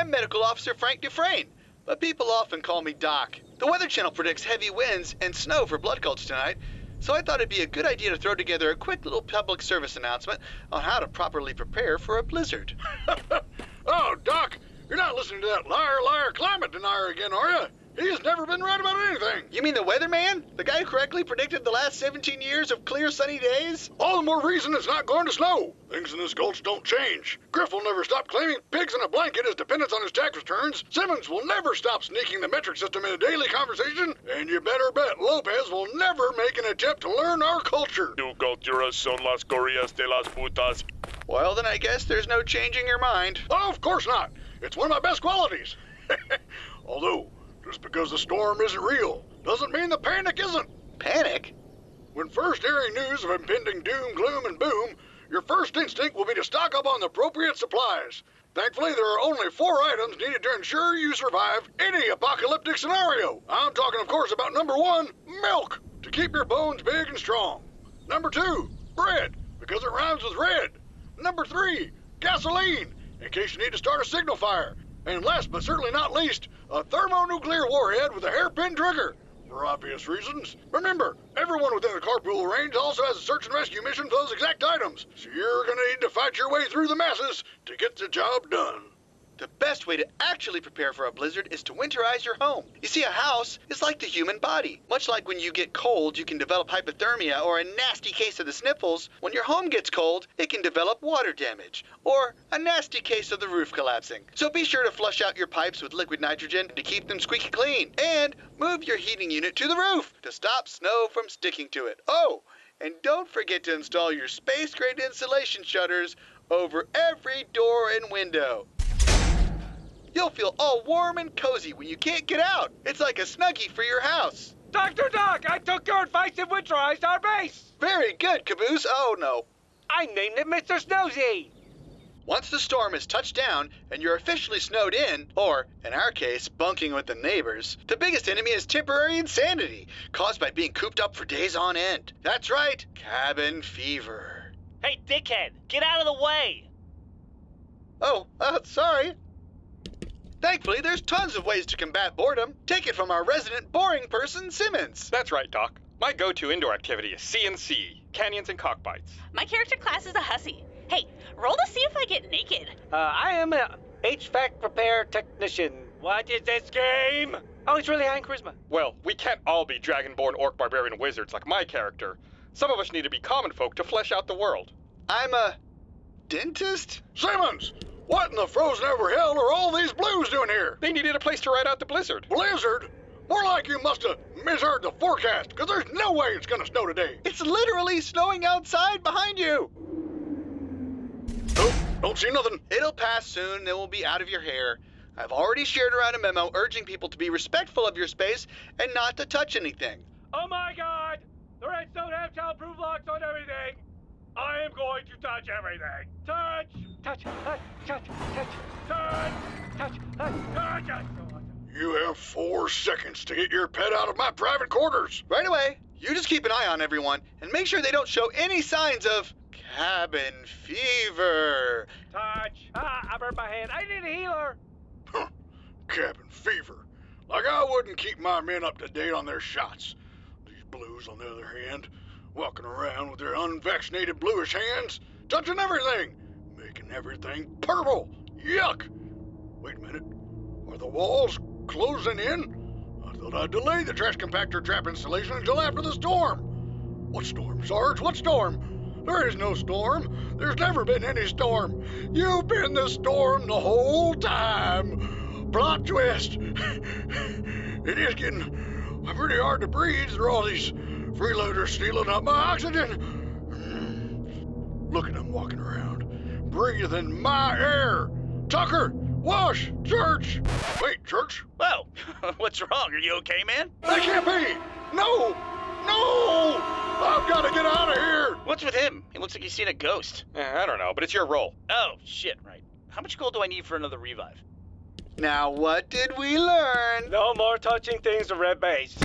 I'm Medical Officer Frank Dufresne, but people often call me Doc. The Weather Channel predicts heavy winds and snow for Blood Gulch tonight, so I thought it'd be a good idea to throw together a quick little public service announcement on how to properly prepare for a blizzard. oh, Doc, you're not listening to that liar, liar climate denier again, are you? He's never been right about anything. You mean the weatherman? The guy who correctly predicted the last 17 years of clear sunny days? All the more reason it's not going to snow. Things in this gulch don't change. Griff will never stop claiming pigs in a blanket as dependents on his tax returns. Simmons will never stop sneaking the metric system in a daily conversation. And you better bet Lopez will never make an attempt to learn our culture. Tu culturas son las gorillas de las putas. Well, then I guess there's no changing your mind. Oh, of course not. It's one of my best qualities. Although, just because the storm isn't real doesn't mean the panic isn't. Panic? When first hearing news of impending doom, gloom, and boom, your first instinct will be to stock up on the appropriate supplies. Thankfully, there are only four items needed to ensure you survive any apocalyptic scenario. I'm talking, of course, about number one, milk, to keep your bones big and strong. Number two, bread, because it rhymes with red. Number three, gasoline, in case you need to start a signal fire. And last but certainly not least, a thermonuclear warhead with a hairpin trigger. For obvious reasons. Remember, everyone within the carpool range also has a search and rescue mission for those exact items. So you're gonna need to fight your way through the masses to get the job done. The best way to actually prepare for a blizzard is to winterize your home. You see, a house is like the human body. Much like when you get cold, you can develop hypothermia or a nasty case of the sniffles, when your home gets cold, it can develop water damage or a nasty case of the roof collapsing. So be sure to flush out your pipes with liquid nitrogen to keep them squeaky clean and move your heating unit to the roof to stop snow from sticking to it. Oh, and don't forget to install your space grade insulation shutters over every door and window. You'll feel all warm and cozy when you can't get out. It's like a snuggie for your house. Dr. Doc, I took your advice and winterized our base. Very good, Caboose. Oh, no. I named it Mr. Snowsy. Once the storm has touched down and you're officially snowed in, or, in our case, bunking with the neighbors, the biggest enemy is temporary insanity, caused by being cooped up for days on end. That's right, cabin fever. Hey, dickhead, get out of the way! Oh, uh, sorry. Thankfully, there's tons of ways to combat boredom. Take it from our resident boring person, Simmons. That's right, Doc. My go-to indoor activity is CNC, canyons and cockbites. My character class is a hussy. Hey, roll to see if I get naked. Uh, I am a HVAC repair technician. What is this game? Oh, it's really high in charisma. Well, we can't all be dragonborn orc barbarian wizards like my character. Some of us need to be common folk to flesh out the world. I'm a dentist? Simmons, what in the frozen over hell are all these blues doing here? They needed a place to ride out the blizzard. Blizzard? More like you must have misheard the forecast, because there's no way it's gonna snow today. It's literally snowing outside behind you. Nope, don't see nothing. It'll pass soon, then we'll be out of your hair. I've already shared around a memo urging people to be respectful of your space and not to touch anything. Oh my god! The redstone have childproof locks on everything! I am going to touch everything! Touch! Touch! Touch! Touch! Touch! Touch! Touch! Touch! Touch! touch. You have four seconds to get your pet out of my private quarters. Right away. You just keep an eye on everyone and make sure they don't show any signs of cabin fever. Touch! Ah, I burned my hand. I need a healer. Huh. Cabin fever. Like I wouldn't keep my men up to date on their shots. These blues, on the other hand, walking around with their unvaccinated bluish hands, touching everything, making everything purple. Yuck! Wait a minute. Are the walls closing in? I thought I'd delay the trash compactor trap installation until after the storm. What storm, Sarge? What storm? There is no storm. There's never been any storm. You've been the storm the whole time. Plot twist. it is getting pretty hard to breathe through all these freeloaders stealing up my oxygen. Look at them walking around, breathing my air. Tucker, Wash, Church. Wait, Church? Well, what's wrong? Are you okay, man? That can't be. No, no. I've got to get out of here. What's with him? He looks like he's seen a ghost. Eh, I don't know, but it's your role. Oh, shit, right. How much gold do I need for another revive? Now, what did we learn? No more touching things with red base.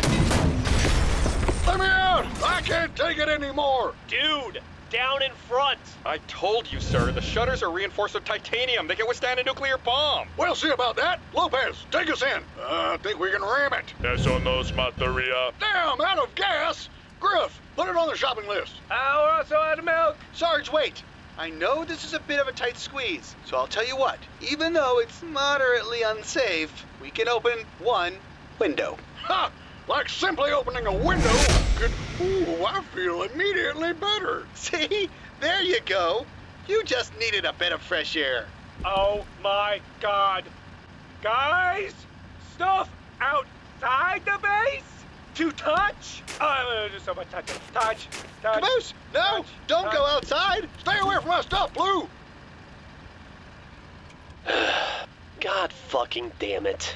Let me out! I can't take it anymore. Dude, down in front. I told you, sir, the shutters are reinforced with titanium. They can withstand a nuclear bomb. We'll see about that. Lopez, take us in. I think we can ram it. Eso nos mataría. Damn, out of gas. Griff, put it on the shopping list. Uh, we're also out of milk. Sarge, wait. I know this is a bit of a tight squeeze, so I'll tell you what. Even though it's moderately unsafe, we can open one window. Ha! Like simply opening a window could. Ooh, I feel immediately better. See? There you go. You just needed a bit of fresh air. Oh my god. Guys, stuff outside the base to touch? I'm gonna do so much touching. Touch, touch. Caboose, no, touch, don't touch. go outside. Stay away from my stuff, Blue. God fucking damn it.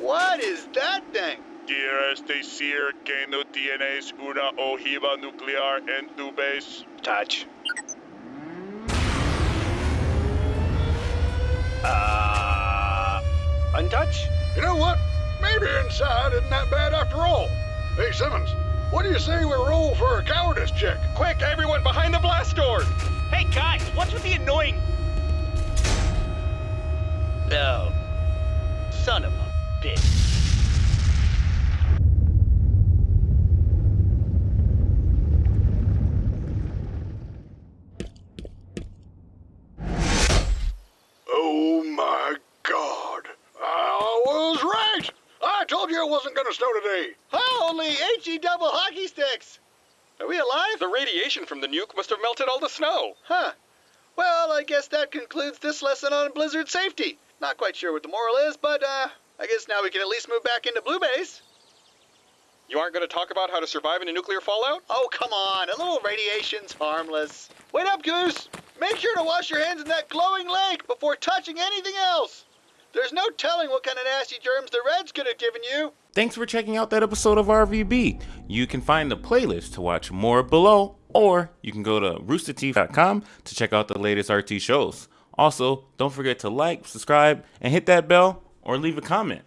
What is that thing? ¿Quieres decir que no tienes una ojiva nuclear en tu base? Touch. Uh. Untouch? You know what? Maybe inside isn't that bad after all. Hey, Simmons, what do you say we roll for a cowardice check? Quick, everyone behind the blast door! Hey guys, what's with the annoying? Oh, son of a bitch. Oh my God! I was right. I told you it wasn't going to snow today. Holy HE double hockey sticks! Are we alive? The radiation from the nuke must have melted all the snow. Huh. Well, I guess that concludes this lesson on blizzard safety. Not quite sure what the moral is, but uh, I guess now we can at least move back into Blue Base. You aren't going to talk about how to survive in a nuclear fallout? Oh, come on. A little radiation's harmless. Wait up, Goose. Make sure to wash your hands in that glowing lake before touching anything else. There's no telling what kind of nasty germs the Reds could have given you. Thanks for checking out that episode of RVB. You can find the playlist to watch more below, or you can go to roosterteeth.com to check out the latest RT shows. Also, don't forget to like, subscribe, and hit that bell or leave a comment.